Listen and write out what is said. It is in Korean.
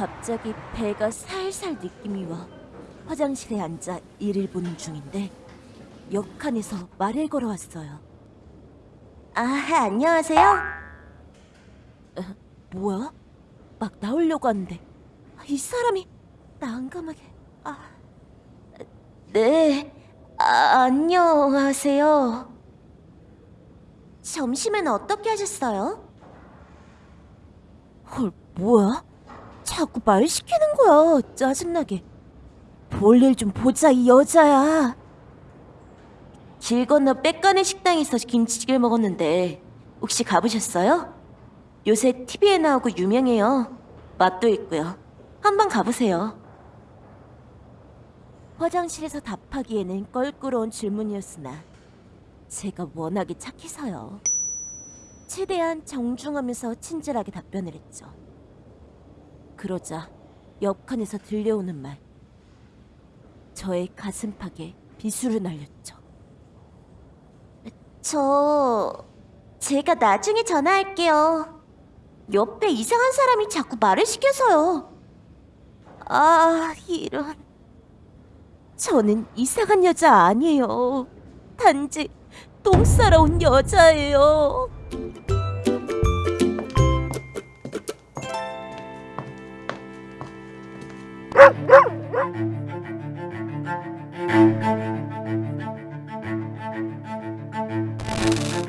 갑자기 배가 살살 느낌이 와 화장실에 앉아 일을 보는 중인데 역한에서 말을 걸어왔어요. 아 안녕하세요. 어, 뭐야? 막 나오려고 하는데 이 사람이 난감하게 아 네. 아, 안녕하세요. 점심은 어떻게 하셨어요? 헐, 뭐야? 자꾸 말 시키는 거야. 짜증나게. 볼일 좀 보자, 이 여자야. 길 건너 빽간의 식당에서 김치찌개를 먹었는데 혹시 가보셨어요? 요새 TV에 나오고 유명해요. 맛도 있고요. 한번 가보세요. 화장실에서 답하기에는 껄끄러운 질문이었으나 제가 워낙에 착해서요. 최대한 정중하면서 친절하게 답변을 했죠. 그러자 옆칸에서 들려오는 말. 저의 가슴팍에 비수를 날렸죠. 저... 제가 나중에 전화할게요. 옆에 이상한 사람이 자꾸 말을 시켜서요. 아, 이런... 저는 이상한 여자 아니에요. 단지 똥 싸러 온 여자예요. Thank you.